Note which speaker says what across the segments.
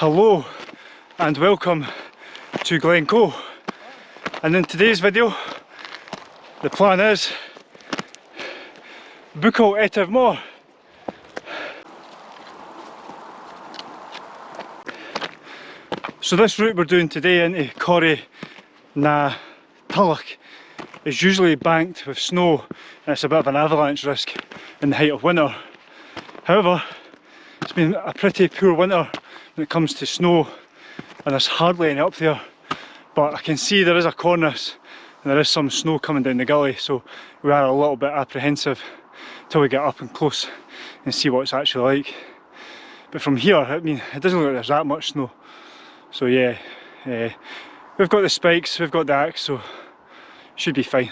Speaker 1: Hello and welcome to Glencoe and in today's video the plan is Bucco Moor. So this route we're doing today into Coire na Tulaich is usually banked with snow and it's a bit of an avalanche risk in the height of winter. However, it's been a pretty poor winter when it comes to snow and there's hardly any up there but I can see there is a cornice and there is some snow coming down the gully so we are a little bit apprehensive till we get up and close and see what it's actually like. But from here, I mean, it doesn't look like there's that much snow. So yeah, uh, we've got the spikes, we've got the axe, so should be fine.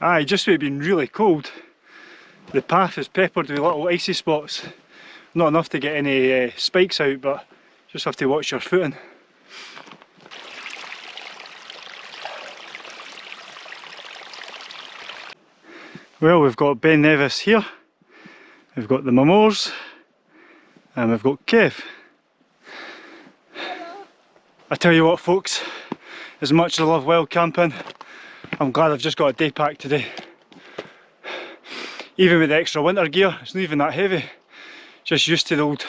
Speaker 1: Aye, just with it being really cold, the path is peppered with little icy spots. Not enough to get any uh, spikes out, but just have to watch your footing. Well, we've got Ben Nevis here, we've got the Mamores, and we've got Kev. I tell you what folks, as much as I love wild camping, I'm glad I've just got a day pack today. Even with the extra winter gear, it's not even that heavy. Just used to the old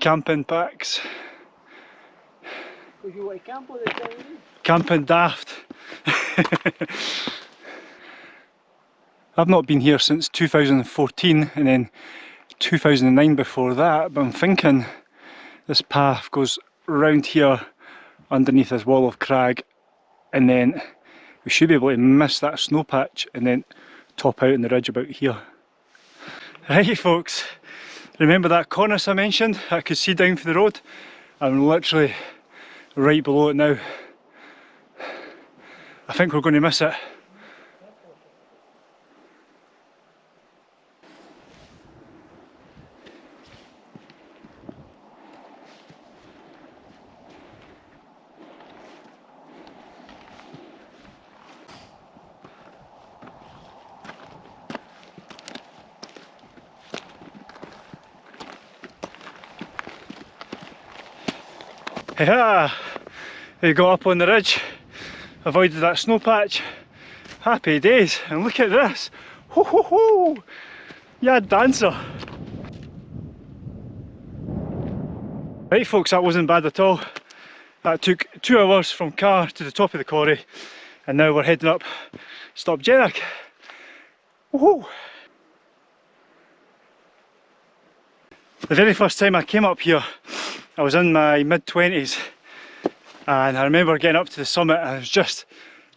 Speaker 1: camping packs. Camping daft. I've not been here since 2014 and then 2009 before that, but I'm thinking this path goes round here underneath this wall of crag and then we should be able to miss that snow patch and then top out in the ridge about here. Right folks, remember that cornice I mentioned I could see down for the road? I'm literally right below it now. I think we're going to miss it. Yeah, we got up on the ridge, avoided that snow patch. Happy days, and look at this. Ho ho ho! Yeah, dancer. Right folks, that wasn't bad at all. That took two hours from Carr to the top of the quarry, and now we're heading up Stob Dearg. Woohoo! The very first time I came up here, I was in my mid-twenties and I remember getting up to the summit and I was just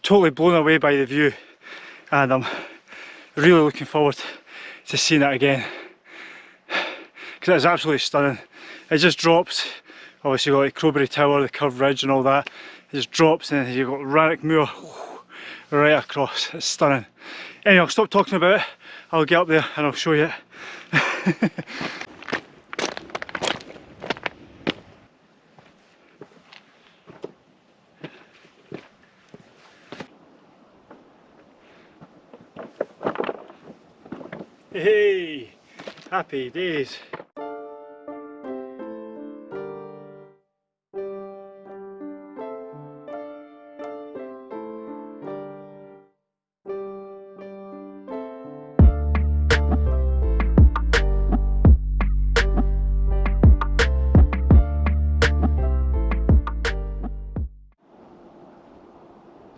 Speaker 1: totally blown away by the view and I'm really looking forward to seeing it again because it's absolutely stunning. It just drops, obviously got like Crowberry Tower, the curved ridge and all that, it just drops and then you've got Rannoch Moor right across, it's stunning. Anyway, I'll stop talking about it, I'll get up there and I'll show you it. Hey, happy days.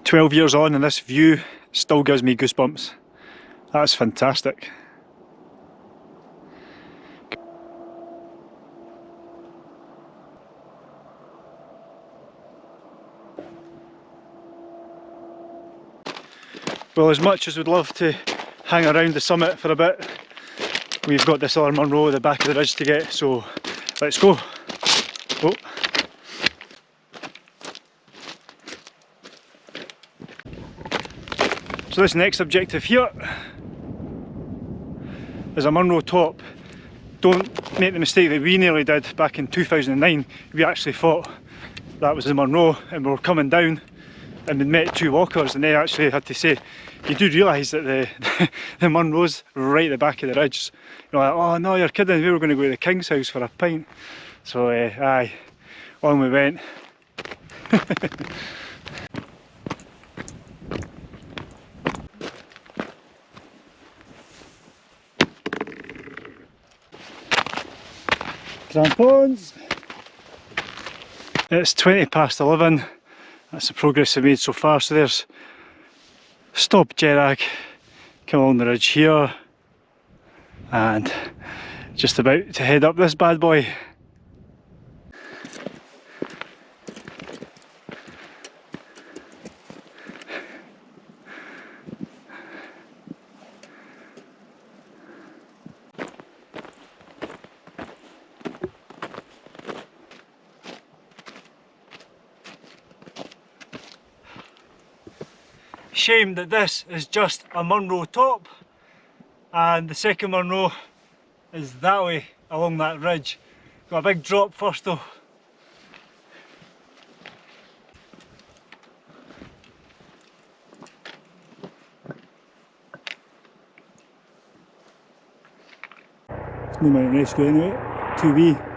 Speaker 1: Twelve years on and this view still gives me goosebumps. That's fantastic. Well, as much as we'd love to hang around the summit for a bit, we've got this other Munro at the back of the ridge to get, so let's go. Oh. So this next objective here is a Munro top. Don't make the mistake that we nearly did back in 2009. We actually thought that was the Munro and we were coming down and we met two walkers and they actually had to say, you do realise that the, the Munro's right at the back of the ridge. You know, like, oh no, you're kidding, we were going to go to the King's house for a pint. So uh, aye, on we went. Crampons! It's 20 past 11, that's the progress we've made so far, so there's Stob Dearg, come along the ridge here and just about to head up this bad boy. Shame that this is just a Munro top and the second Munro is that way along that ridge. Got a big drop first though. It's no mountain rescue anyway, 2B.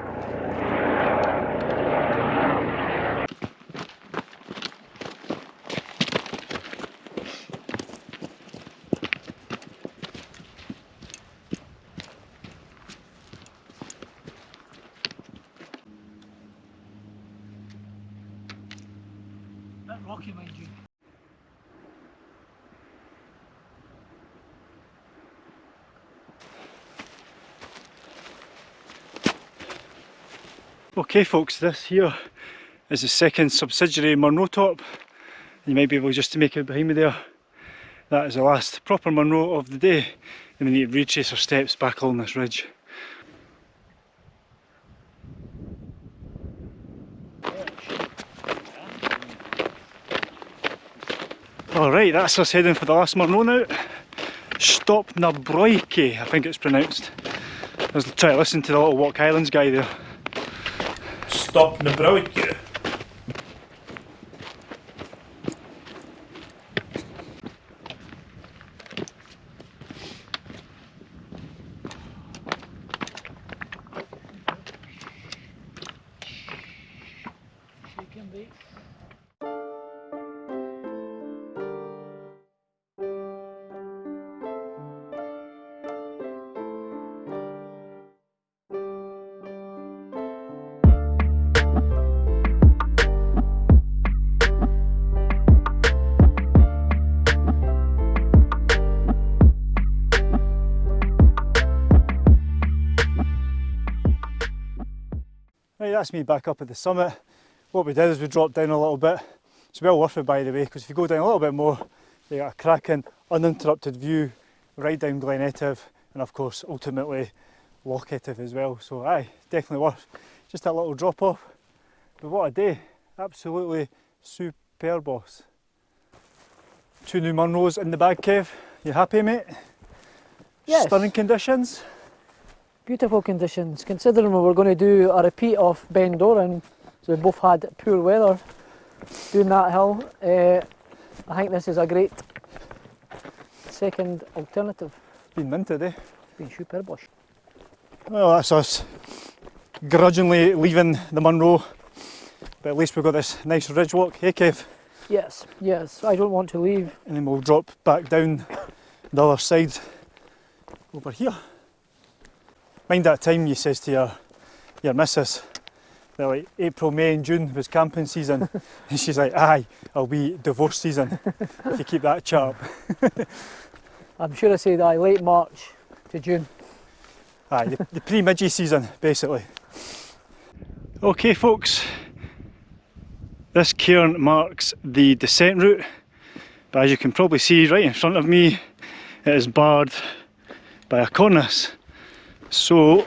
Speaker 1: Okay folks, this here is the second subsidiary Munro top. You might be able just to make it behind me there. That is the last proper Munro of the day and we need to retrace our steps back along this ridge. Alright, that's us heading for the last Munro now. Stob na Bròige, I think it's pronounced. Let's try to listen to the little Walk Highlands guy there.
Speaker 2: Stob na Bròige.
Speaker 1: Right, that's me back up at the summit. What we did is we dropped down a little bit. It's well worth it by the way, because if you go down a little bit more, you get a cracking, uninterrupted view right down Glen Etive and of course ultimately Loch Etive as well. So aye, definitely worth just that little drop off. But what a day, absolutely superb boss. Two new Munros in the bag cave. You happy mate?
Speaker 3: Yes.
Speaker 1: Stunning conditions.
Speaker 3: Beautiful conditions, considering we were going to do a repeat of Beinn Dorain, so we both had poor weather doing that hill. Uh, I think this is a great second alternative.
Speaker 1: Been minted eh?
Speaker 3: It's been super bush.
Speaker 1: Well that's us grudgingly leaving the Munro but at least we've got this nice ridge walk, hey Kev?
Speaker 3: Yes, yes, I don't want to leave.
Speaker 1: And then we'll drop back down the other side over here. Mind that time you says to your, your missus that like April, May and June was camping season and she's like, aye, I'll be divorce season if you keep that sharp.
Speaker 3: I'm sure I said aye, late March to June.
Speaker 1: Aye, the, the pre-midgie season basically. Okay folks, this cairn marks the descent route but as you can probably see right in front of me it is barred by a cornice so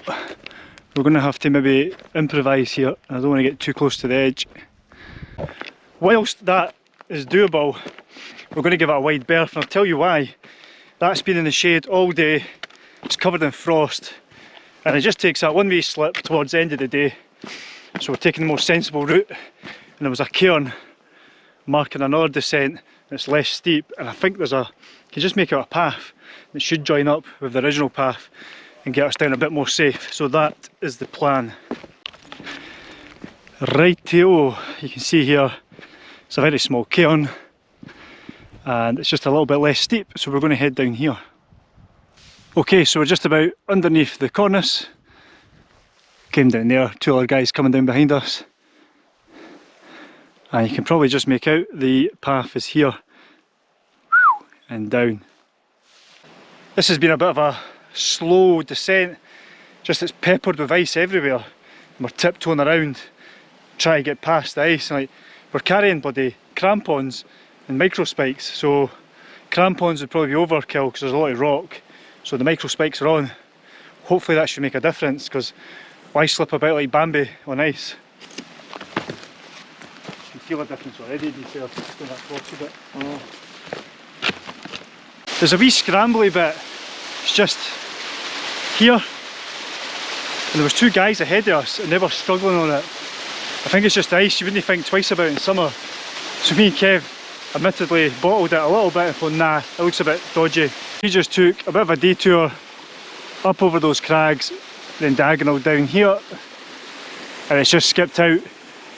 Speaker 1: we're going to have to maybe improvise here. I don't want to get too close to the edge. Whilst that is doable, we're going to give it a wide berth and I'll tell you why. That's been in the shade all day, it's covered in frost and it just takes that one way slip towards the end of the day. So we're taking the more sensible route and there was a cairn marking another descent that's less steep and I think there's a, you can just make out a path that should join up with the original path and get us down a bit more safe. So that is the plan. Rightio, you can see here it's a very small cairn and it's just a little bit less steep so we're going to head down here. Okay so we're just about underneath the cornice, came down there, two other guys coming down behind us and you can probably just make out the path is here and down. This has been a bit of a slow descent, just it's peppered with ice everywhere and we're tiptoeing around trying to get past the ice. Like we're carrying bloody crampons and micro spikes, so crampons would probably be overkill because there's a lot of rock. So the micro spikes are on. Hopefully that should make a difference because why slip about like Bambi on ice? You can feel a difference already, do you feel that a bit? Oh. There's a wee scrambly bit, it's just here. And there was two guys ahead of us and they were struggling on it. I think it's just ice you wouldn't think twice about in summer. So me and Kev admittedly bottled it a little bit and thought nah, it looks a bit dodgy. We just took a bit of a detour up over those crags, then diagonal down here and it's just skipped out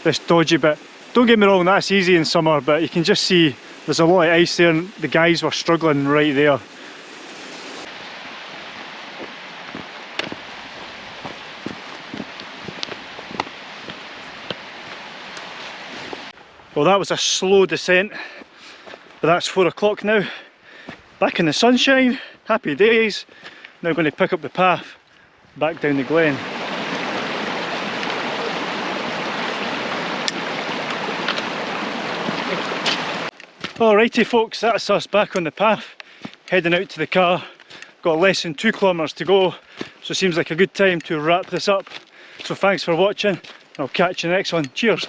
Speaker 1: this dodgy bit. Don't get me wrong, that's easy in summer but you can just see there's a lot of ice there and the guys were struggling right there. Well that was a slow descent, but that's four o'clock now. Back in the sunshine, happy days. Now going to pick up the path back down the glen. Alrighty folks, that's us back on the path, heading out to the car. Got less than two kilometres to go, so seems like a good time to wrap this up. So thanks for watching, I'll catch you next one. Cheers!